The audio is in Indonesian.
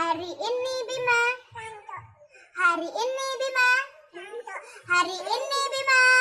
Hari ini Bima. Hari ini Bima. Hari ini Bima. Bima.